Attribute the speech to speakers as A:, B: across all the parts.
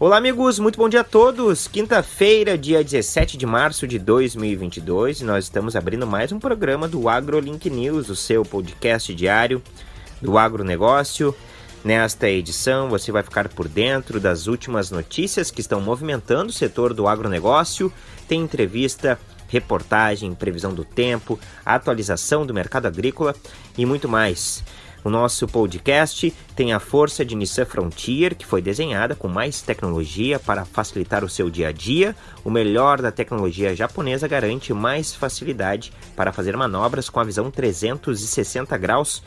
A: Olá, amigos, muito bom dia a todos. Quinta-feira, dia 17 de março de 2022, nós estamos abrindo mais um programa do AgroLink News, o seu podcast diário do agronegócio. Nesta edição, você vai ficar por dentro das últimas notícias que estão movimentando o setor do agronegócio. Tem entrevista, reportagem, previsão do tempo, atualização do mercado agrícola e muito mais. O nosso podcast tem a força de Nissan Frontier, que foi desenhada com mais tecnologia para facilitar o seu dia a dia. O melhor da tecnologia japonesa garante mais facilidade para fazer manobras com a visão 360 graus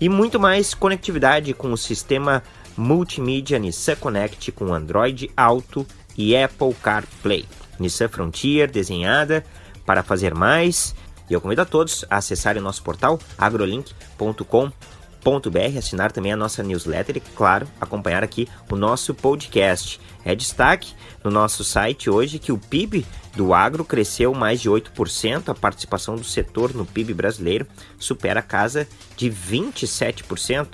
A: e muito mais conectividade com o sistema multimídia Nissan Connect com Android Auto e Apple CarPlay. Nissan Frontier desenhada para fazer mais. E eu convido a todos a acessarem o nosso portal agrolink.com br assinar também a nossa newsletter e, claro, acompanhar aqui o nosso podcast. É destaque no nosso site hoje que o PIB do agro cresceu mais de 8%, a participação do setor no PIB brasileiro supera a casa de 27%.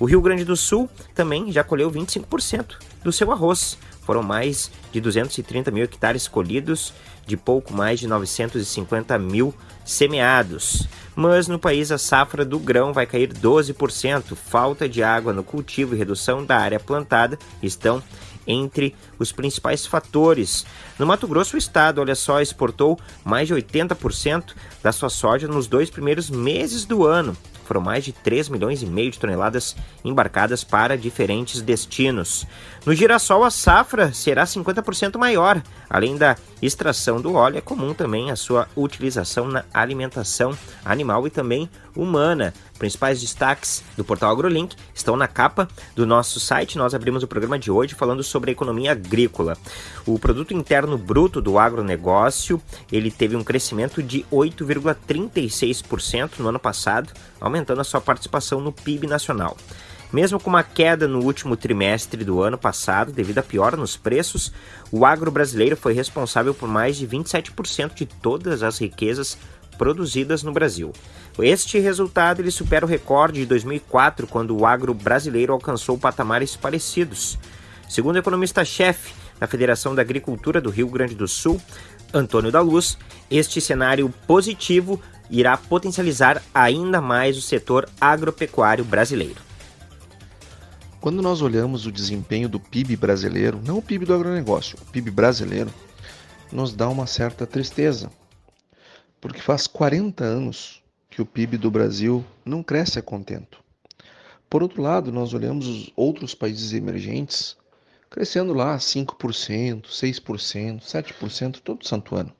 A: O Rio Grande do Sul também já colheu 25% do seu arroz. Foram mais de 230 mil hectares colhidos, de pouco mais de 950 mil semeados mas no país a safra do grão vai cair 12%. Falta de água no cultivo e redução da área plantada estão entre os principais fatores. No Mato Grosso, o estado, olha só, exportou mais de 80% da sua soja nos dois primeiros meses do ano. Foram mais de 3 milhões e meio de toneladas embarcadas para diferentes destinos. No girassol, a safra será 50% maior. Além da extração do óleo, é comum também a sua utilização na alimentação animal e também humana. Principais destaques do portal AgroLink estão na capa do nosso site. Nós abrimos o programa de hoje falando sobre a economia agrícola. O produto interno bruto do agronegócio, ele teve um crescimento de 8,36% no ano passado, aumentando a sua participação no PIB nacional. Mesmo com uma queda no último trimestre do ano passado, devido à piora nos preços, o agro brasileiro foi responsável por mais de 27% de todas as riquezas produzidas no Brasil. Este resultado ele supera o recorde de 2004, quando o agro brasileiro alcançou patamares parecidos. Segundo o economista-chefe da Federação da Agricultura do Rio Grande do Sul, Antônio da Luz, este cenário positivo irá potencializar ainda mais o setor agropecuário brasileiro.
B: Quando nós olhamos o desempenho do PIB brasileiro, não o PIB do agronegócio, o PIB brasileiro, nos dá uma certa tristeza, porque faz 40 anos que o PIB do Brasil não cresce a contento. Por outro lado, nós olhamos os outros países emergentes crescendo lá 5%, 6%, 7% todo santo ano.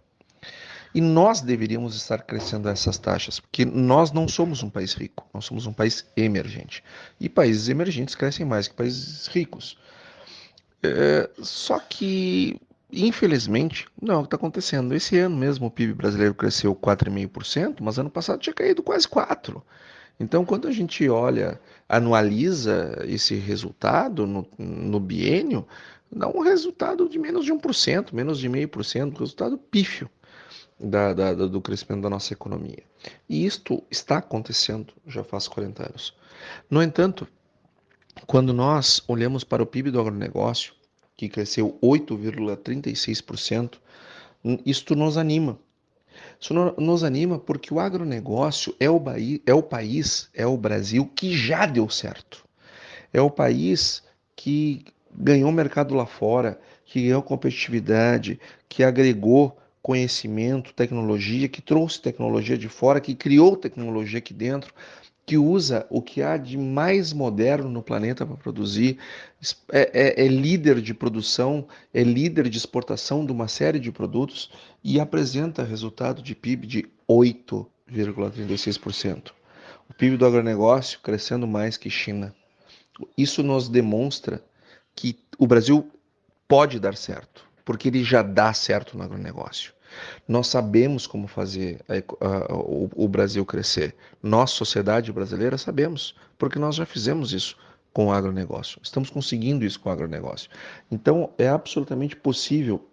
B: E nós deveríamos estar crescendo essas taxas, porque nós não somos um país rico, nós somos um país emergente. E países emergentes crescem mais que países ricos. É, só que, infelizmente, não é o que está acontecendo. Esse ano mesmo o PIB brasileiro cresceu 4,5%, mas ano passado tinha caído quase 4%. Então, quando a gente olha, anualiza esse resultado no, no biênio, dá um resultado de menos de 1%, menos de 0,5%, resultado pífio da, da, do crescimento da nossa economia. E isto está acontecendo já faz 40 anos. No entanto, quando nós olhamos para o PIB do agronegócio, que cresceu 8,36%, isto nos anima. Isso nos anima porque o agronegócio é o, é o país, é o Brasil que já deu certo. É o país que ganhou mercado lá fora, que ganhou competitividade, que agregou conhecimento, tecnologia, que trouxe tecnologia de fora, que criou tecnologia aqui dentro, que usa o que há de mais moderno no planeta para produzir, é, é, é, líder de produção, é líder de exportação de uma série de produtos e apresenta resultado de PIB de 8,36%. O PIB do agronegócio crescendo mais que China. Isso nos demonstra que o Brasil pode dar certo, porque ele já dá certo no agronegócio. Nós sabemos como fazer a, a, o, o Brasil crescer. Nós, sociedade brasileira, sabemos, porque nós já fizemos isso com o agronegócio. Estamos conseguindo isso com o agronegócio. Então, é absolutamente possível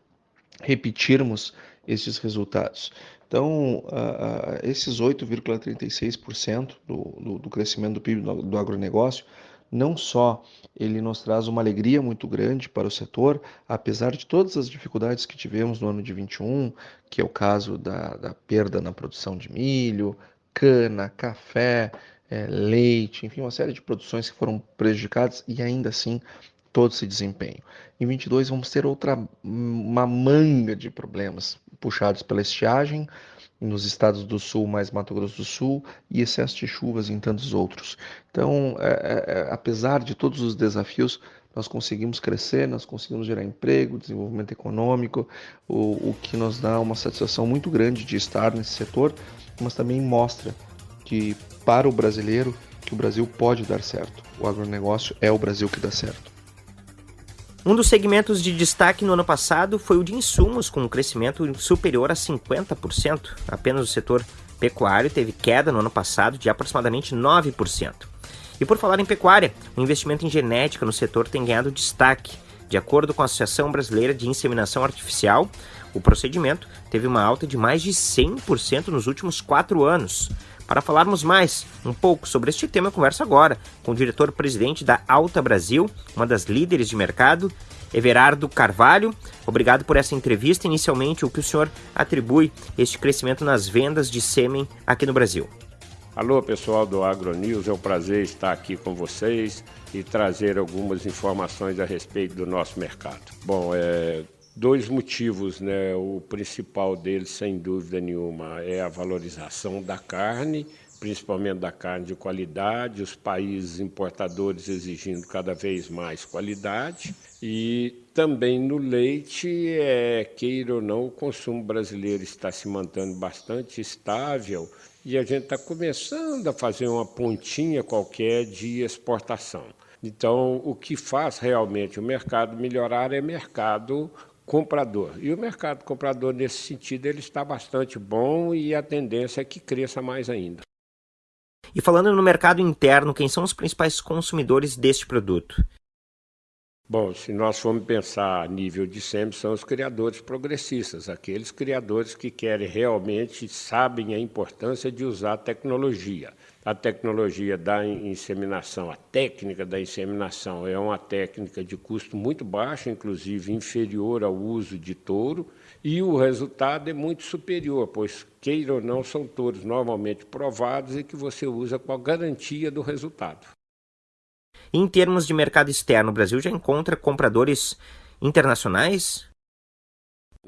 B: repetirmos esses resultados. Então, uh, esses 8,36% do, do, do, crescimento do PIB do, do agronegócio não só ele nos traz uma alegria muito grande para o setor, apesar de todas as dificuldades que tivemos no ano de 21, que é o caso da, da perda na produção de milho, cana, café, é, leite, enfim, uma série de produções que foram prejudicadas e ainda assim todo esse desempenho. Em 22 vamos ter outra uma manga de problemas puxados pela estiagem nos estados do sul, mais Mato Grosso do Sul e excesso de chuvas em tantos outros. Então, é, é, é, apesar de todos os desafios, nós conseguimos crescer, nós conseguimos gerar emprego, desenvolvimento econômico, o, o que nos dá uma satisfação muito grande de estar nesse setor, mas também mostra que para o brasileiro que o Brasil pode dar certo. O agronegócio é o Brasil que dá certo.
A: Um dos segmentos de destaque no ano passado foi o de insumos, com um crescimento superior a 50%. Apenas o setor pecuário teve queda no ano passado de aproximadamente 9%. E por falar em pecuária, o investimento em genética no setor tem ganhado destaque. De acordo com a Associação Brasileira de Inseminação Artificial, o procedimento teve uma alta de mais de 100% nos últimos quatro anos. Para falarmos mais um pouco sobre este tema, eu converso agora com o diretor-presidente da Alta Brasil, uma das líderes de mercado, Everardo Carvalho. Obrigado por essa entrevista. Inicialmente, o que o senhor atribui este crescimento nas vendas de sêmen aqui no Brasil?
C: Alô, pessoal do AgroNews, é um prazer estar aqui com vocês e trazer algumas informações a respeito do nosso mercado. Bom, é, dois motivos, né? O principal deles, sem dúvida nenhuma, é a valorização da carne, principalmente da carne de qualidade, os países importadores exigindo cada vez mais qualidade e também no leite, é, queira ou não, o consumo brasileiro está se mantendo bastante estável e a gente está começando a fazer uma pontinha qualquer de exportação. Então, o que faz realmente o mercado melhorar é mercado comprador. E o mercado comprador, nesse sentido, ele está bastante bom e a tendência é que cresça mais ainda.
A: E falando no mercado interno, quem são os principais consumidores deste produto?
C: Bom, se nós formos pensar a nível de SEMI, são os criadores progressistas, aqueles criadores que querem realmente, sabem a importância de usar tecnologia a tecnologia da inseminação, a técnica da inseminação é uma técnica de custo muito baixo, inclusive inferior ao uso de touro, e o resultado é muito superior, pois, queira ou não, são touros normalmente provados e que você usa com a garantia do resultado.
A: Em termos de mercado externo, o Brasil já encontra compradores internacionais?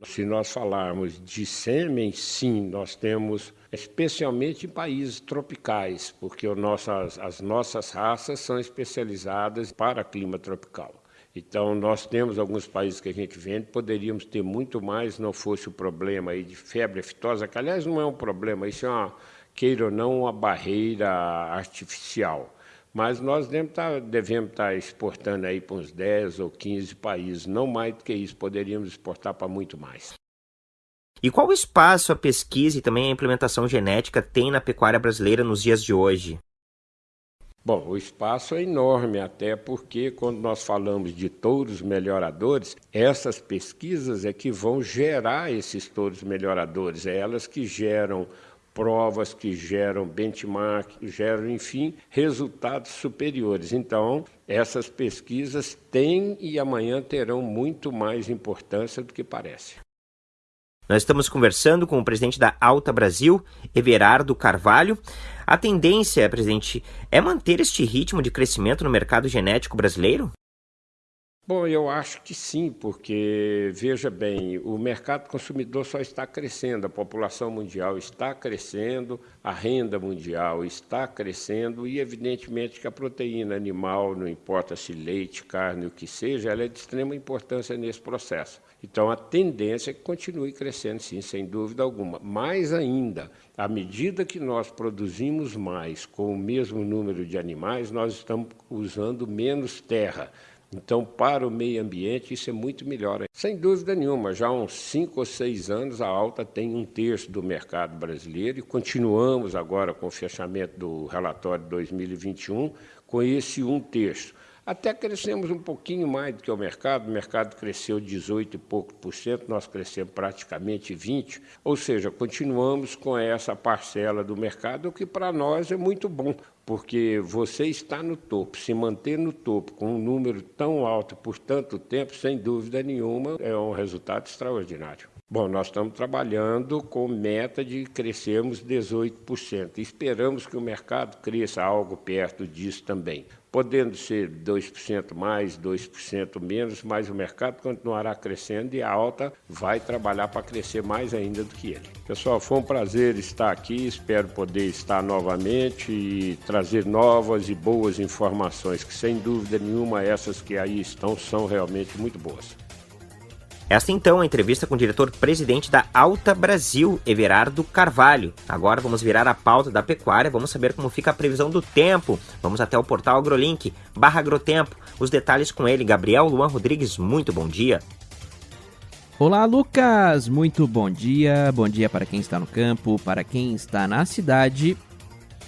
C: Se nós falarmos de sêmen, sim, nós temos, especialmente em países tropicais, porque as nossas raças são especializadas para clima tropical. Então, nós temos alguns países que a gente vende, poderíamos ter muito mais, não fosse o problema aí de febre aftosa, que aliás não é um problema, isso é uma, queira ou não, uma barreira artificial. Mas nós devemos estar, tá, estar tá exportando aí para uns 10 ou 15 países, não mais do que isso, poderíamos exportar para muito mais.
A: E qual espaço a pesquisa e também a implementação genética tem na pecuária brasileira nos dias de hoje?
C: Bom, o espaço é enorme, até porque quando nós falamos de touros melhoradores, essas pesquisas é que vão gerar esses touros melhoradores, é elas que geram provas que geram benchmark, geram, enfim, resultados superiores. Então, essas pesquisas têm e amanhã terão muito mais importância do que parece.
A: Nós estamos conversando com o presidente da Alta Brasil, Everardo Carvalho. A tendência, presidente, é manter este ritmo de crescimento no mercado genético brasileiro?
C: Bom, eu acho que sim, porque, veja bem, o mercado consumidor só está crescendo, a população mundial está crescendo, a renda mundial está crescendo e, evidentemente, que a proteína animal, não importa se leite, carne, o que seja, ela é de extrema importância nesse processo. Então, a tendência é que continue crescendo, sim, sem dúvida alguma. Mais ainda, à medida que nós produzimos mais com o mesmo número de animais, nós estamos usando menos terra. Então, para o meio ambiente, isso é muito melhor. Sem dúvida nenhuma, já há uns cinco ou seis anos, a Alta tem um terço do mercado brasileiro e continuamos agora com o fechamento do relatório 2021 com esse um terço. Até crescemos um pouquinho mais do que o mercado, o mercado cresceu 18 e pouco por cento, nós crescemos praticamente 20, ou seja, continuamos com essa parcela do mercado, o que para nós é muito bom, porque você está no topo, se manter no topo com um número tão alto por tanto tempo, sem dúvida nenhuma, é um resultado extraordinário. Bom, nós estamos trabalhando com meta de crescermos 18%. Esperamos que o mercado cresça algo perto disso também. Podendo ser 2% mais, 2% menos, mas o mercado continuará crescendo e a alta vai trabalhar para crescer mais ainda do que ele. Pessoal, foi um prazer estar aqui. Espero poder estar novamente e trazer novas e boas informações, que sem dúvida nenhuma essas que aí estão são realmente muito boas.
A: Esta então é a entrevista com o diretor-presidente da Alta Brasil, Everardo Carvalho. Agora vamos virar a pauta da pecuária, vamos saber como fica a previsão do tempo. Vamos até o portal AgroLink, barra agrotempo. Os detalhes com ele, Gabriel Luan Rodrigues, muito bom dia.
D: Olá, Lucas! Muito bom dia. Bom dia para quem está no campo, para quem está na cidade.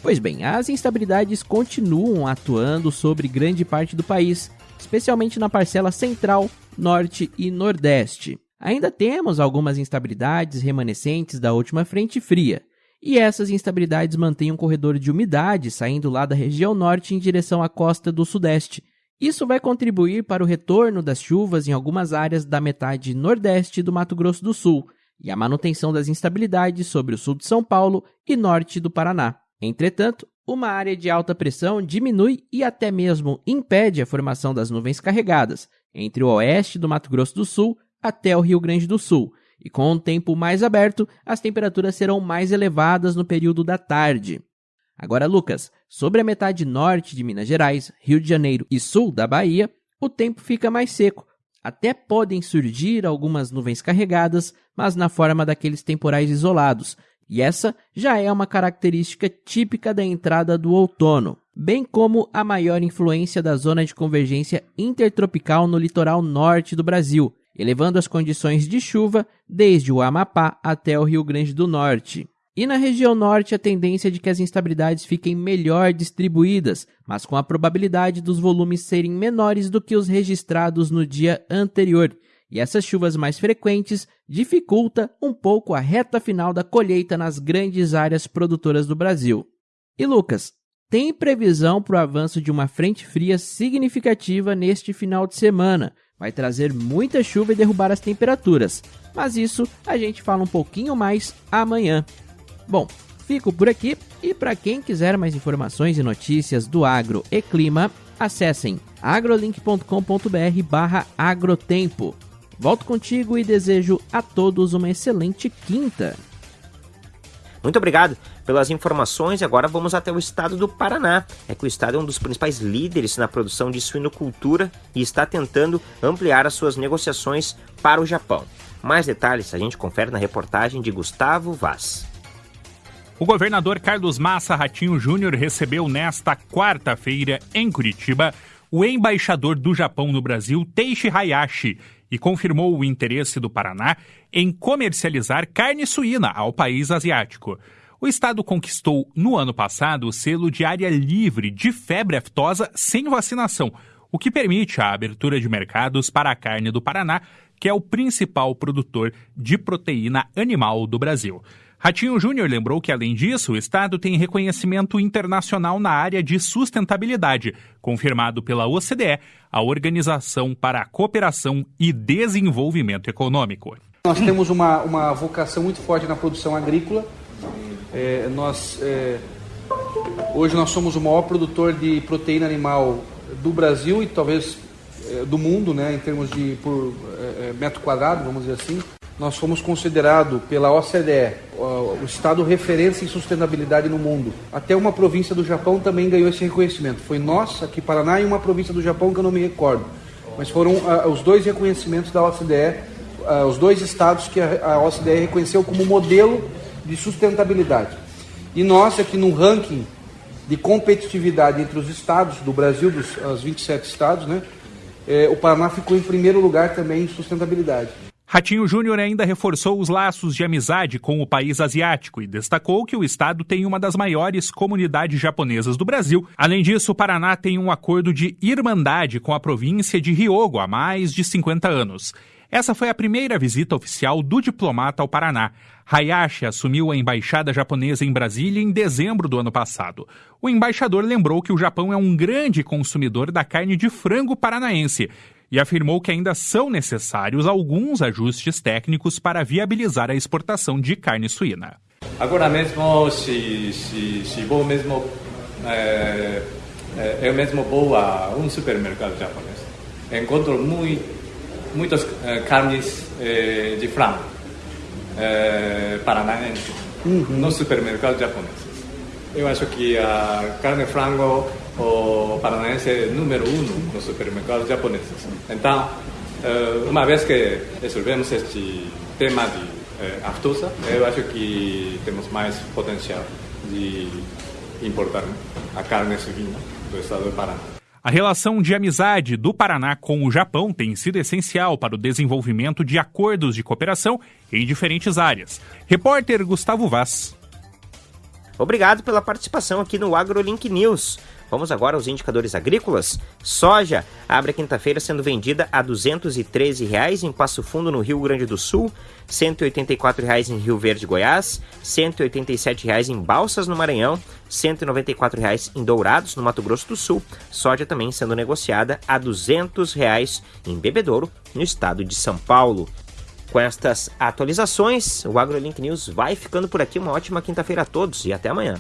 D: Pois bem, as instabilidades continuam atuando sobre grande parte do país, especialmente na parcela central Norte e Nordeste. Ainda temos algumas instabilidades remanescentes da última frente fria, e essas instabilidades mantêm um corredor de umidade saindo lá da região norte em direção à costa do sudeste. Isso vai contribuir para o retorno das chuvas em algumas áreas da metade nordeste do Mato Grosso do Sul e a manutenção das instabilidades sobre o sul de São Paulo e norte do Paraná. Entretanto, uma área de alta pressão diminui e até mesmo impede a formação das nuvens carregadas, entre o oeste do Mato Grosso do Sul até o Rio Grande do Sul, e com o tempo mais aberto, as temperaturas serão mais elevadas no período da tarde. Agora, Lucas, sobre a metade norte de Minas Gerais, Rio de Janeiro e sul da Bahia, o tempo fica mais seco. Até podem surgir algumas nuvens carregadas, mas na forma daqueles temporais isolados, e essa já é uma característica típica da entrada do outono, bem como a maior influência da zona de convergência intertropical no litoral norte do Brasil, elevando as condições de chuva desde o Amapá até o Rio Grande do Norte. E na região norte, a tendência é de que as instabilidades fiquem melhor distribuídas, mas com a probabilidade dos volumes serem menores do que os registrados no dia anterior, e essas chuvas mais frequentes dificulta um pouco a reta final da colheita nas grandes áreas produtoras do Brasil. E Lucas, tem previsão para o avanço de uma frente fria significativa neste final de semana. Vai trazer muita chuva e derrubar as temperaturas, mas isso a gente fala um pouquinho mais amanhã. Bom, fico por aqui e para quem quiser mais informações e notícias do agro e clima, acessem agrolink.com.br/agrotempo. Volto contigo e desejo a todos uma excelente quinta.
A: Muito obrigado pelas informações. Agora vamos até o estado do Paraná. É que o estado é um dos principais líderes na produção de suinocultura e está tentando ampliar as suas negociações para o Japão. Mais detalhes a gente confere na reportagem de Gustavo Vaz.
E: O governador Carlos Massa Ratinho Júnior recebeu nesta quarta-feira, em Curitiba, o embaixador do Japão no Brasil, Teishi Hayashi, e confirmou o interesse do Paraná em comercializar carne suína ao país asiático. O estado conquistou no ano passado o selo de área livre de febre aftosa sem vacinação, o que permite a abertura de mercados para a carne do Paraná, que é o principal produtor de proteína animal do Brasil. Ratinho Júnior lembrou que, além disso, o Estado tem reconhecimento internacional na área de sustentabilidade, confirmado pela OCDE, a Organização para a Cooperação e Desenvolvimento Econômico.
F: Nós temos uma, uma vocação muito forte na produção agrícola. É, nós, é, hoje nós somos o maior produtor de proteína animal do Brasil e talvez é, do mundo, né, em termos de por é, é, metro quadrado, vamos dizer assim nós fomos considerados pela OCDE o estado referência em sustentabilidade no mundo. Até uma província do Japão também ganhou esse reconhecimento. Foi nós, aqui Paraná, e uma província do Japão que eu não me recordo. Mas foram uh, os dois reconhecimentos da OCDE, uh, os dois estados que a, a OCDE reconheceu como modelo de sustentabilidade. E nós, aqui no ranking de competitividade entre os estados do Brasil, dos os 27 estados, né, eh, o Paraná ficou em primeiro lugar também em sustentabilidade.
E: Ratinho Júnior ainda reforçou os laços de amizade com o país asiático e destacou que o estado tem uma das maiores comunidades japonesas do Brasil. Além disso, o Paraná tem um acordo de irmandade com a província de Ryogo há mais de 50 anos. Essa foi a primeira visita oficial do diplomata ao Paraná. Hayashi assumiu a embaixada japonesa em Brasília em dezembro do ano passado. O embaixador lembrou que o Japão é um grande consumidor da carne de frango paranaense e afirmou que ainda são necessários alguns ajustes técnicos para viabilizar a exportação de carne suína.
G: Agora mesmo, se, se, se vou mesmo, é, é, eu mesmo vou a um supermercado japonês, encontro muito, muitas é, carnes é, de frango é, paranaense uhum. nos supermercados japoneses. Eu acho que a carne de frango o paranaense é número um nos supermercados japoneses. Então, eh, uma vez que resolvemos este tema de eh, aftosa, eu acho que temos mais potencial de importar a carne suína do estado do Paraná.
E: A relação de amizade do Paraná com o Japão tem sido essencial para o desenvolvimento de acordos de cooperação em diferentes áreas. Repórter Gustavo Vaz.
A: Obrigado pela participação aqui no AgroLink News. Vamos agora aos indicadores agrícolas. Soja abre a quinta-feira sendo vendida a R$ 213,00 em Passo Fundo, no Rio Grande do Sul, R$ 184,00 em Rio Verde, Goiás, R$ 187,00 em Balsas, no Maranhão, R$ 194,00 em Dourados, no Mato Grosso do Sul. Soja também sendo negociada a R$ 200,00 em Bebedouro, no estado de São Paulo. Com estas atualizações, o AgroLink News vai ficando por aqui. Uma ótima quinta-feira a todos e até amanhã.